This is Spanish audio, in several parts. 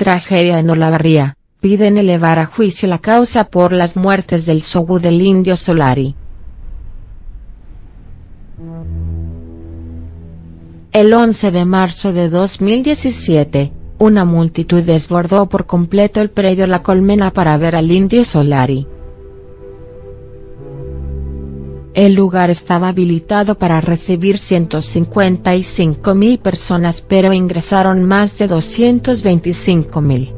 tragedia en Olavarría, piden elevar a juicio la causa por las muertes del Sogu del Indio Solari. El 11 de marzo de 2017, una multitud desbordó por completo el predio La Colmena para ver al Indio Solari. El lugar estaba habilitado para recibir 155 mil personas pero ingresaron más de 225 mil.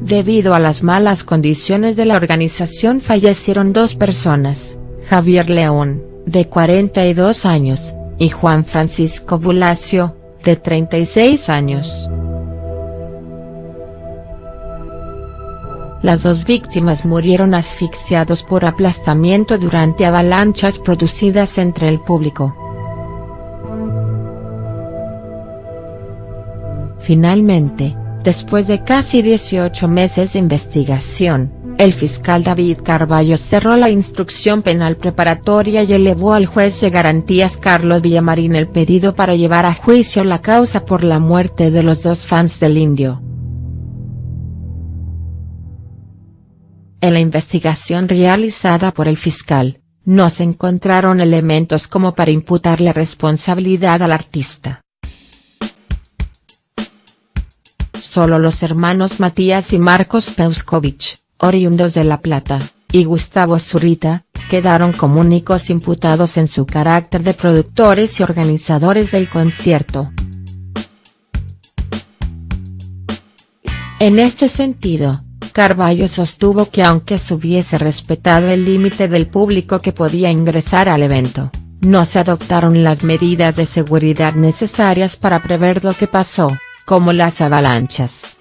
Debido a las malas condiciones de la organización fallecieron dos personas, Javier León, de 42 años, y Juan Francisco Bulacio, de 36 años. Las dos víctimas murieron asfixiados por aplastamiento durante avalanchas producidas entre el público. Finalmente, después de casi 18 meses de investigación, el fiscal David Carballo cerró la instrucción penal preparatoria y elevó al juez de garantías Carlos Villamarín el pedido para llevar a juicio la causa por la muerte de los dos fans del indio. En la investigación realizada por el fiscal, no se encontraron elementos como para imputarle responsabilidad al artista. Solo los hermanos Matías y Marcos Peuskovich, oriundos de La Plata, y Gustavo Zurita, quedaron como únicos imputados en su carácter de productores y organizadores del concierto. En este sentido, Carballo sostuvo que aunque se hubiese respetado el límite del público que podía ingresar al evento, no se adoptaron las medidas de seguridad necesarias para prever lo que pasó, como las avalanchas.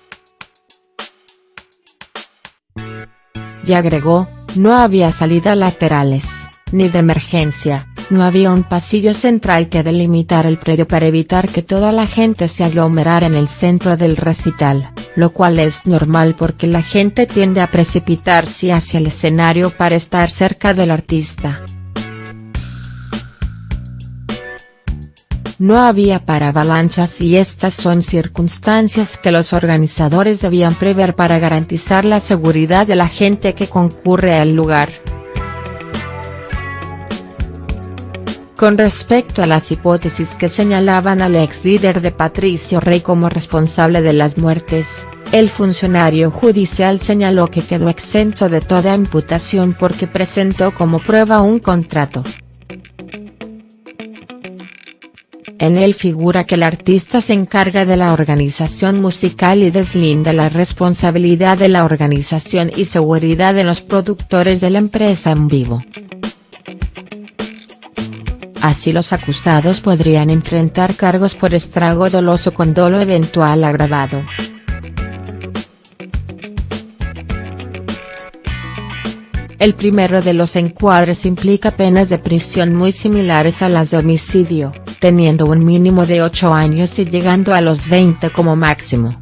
y agregó, no había salidas laterales, ni de emergencia, no había un pasillo central que delimitar el predio para evitar que toda la gente se aglomerara en el centro del recital, lo cual es normal porque la gente tiende a precipitarse hacia el escenario para estar cerca del artista. No había para avalanchas y estas son circunstancias que los organizadores debían prever para garantizar la seguridad de la gente que concurre al lugar. Con respecto a las hipótesis que señalaban al ex líder de Patricio Rey como responsable de las muertes, el funcionario judicial señaló que quedó exento de toda imputación porque presentó como prueba un contrato. En él figura que el artista se encarga de la organización musical y deslinda la responsabilidad de la organización y seguridad de los productores de la empresa en vivo. Así los acusados podrían enfrentar cargos por estrago doloso con dolo eventual agravado. El primero de los encuadres implica penas de prisión muy similares a las de homicidio teniendo un mínimo de 8 años y llegando a los 20 como máximo.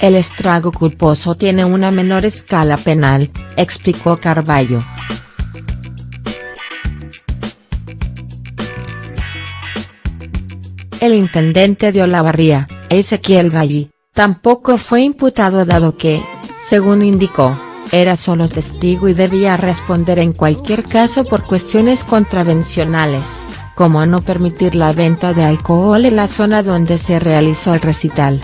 El estrago culposo tiene una menor escala penal, explicó Carballo. El intendente de Olavarría, Ezequiel Galli, tampoco fue imputado dado que, según indicó, era solo testigo y debía responder en cualquier caso por cuestiones contravencionales, como no permitir la venta de alcohol en la zona donde se realizó el recital.